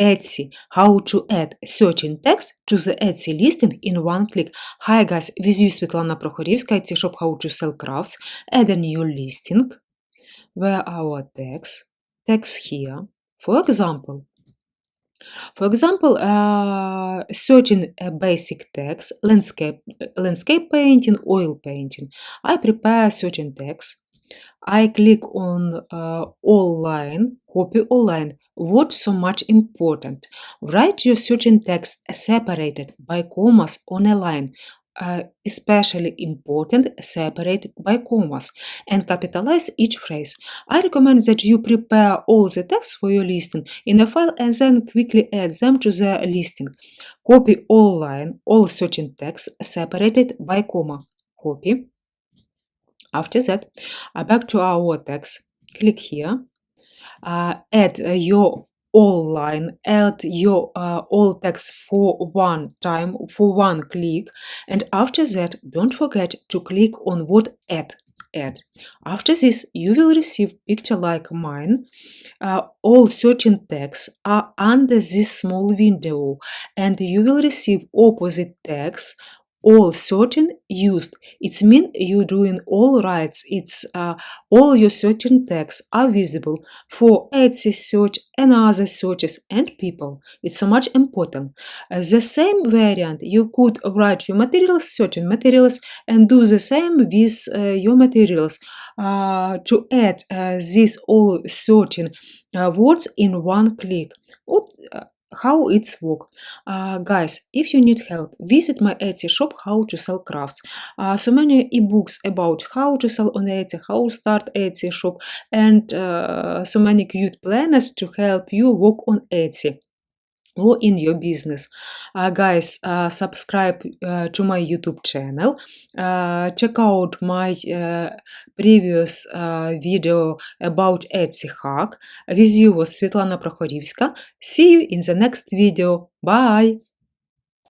Etsy. How to add certain text to the Etsy listing in one click. Hi guys, with you Svetlana Prokhorivska, Etsy shop how to sell crafts. Add a new listing. Where our text? Text here. For example, for example, uh, searching a basic text, landscape, landscape painting, oil painting. I prepare certain text. I click on uh, all line, copy all line. What's so much important? Write your certain text separated by commas on a line uh, especially important separate by commas and capitalize each phrase. I recommend that you prepare all the text for your listing in a file and then quickly add them to the listing. Copy all line, all certain text separated by comma. Copy. After that, uh, back to our text, click here, uh, add uh, your all line, add your uh, all text for one time, for one click, and after that, don't forget to click on what add add. After this, you will receive picture like mine. Uh, all certain texts are under this small window and you will receive opposite text all certain used. It's mean you're doing all rights. It's uh, all your certain tags are visible for Etsy search and other searches and people. It's so much important. Uh, the same variant you could write your materials certain materials and do the same with uh, your materials uh, to add uh, these all certain uh, words in one click how it's work? Uh, guys if you need help visit my etsy shop how to sell crafts. Uh, so many ebooks about how to sell on etsy how start etsy shop and uh, so many cute planners to help you work on etsy or in your business. Uh, guys, uh, subscribe uh, to my YouTube channel. Uh, check out my uh, previous uh, video about Etsy hack. With you was Svetlana Prokhorivska. See you in the next video. Bye!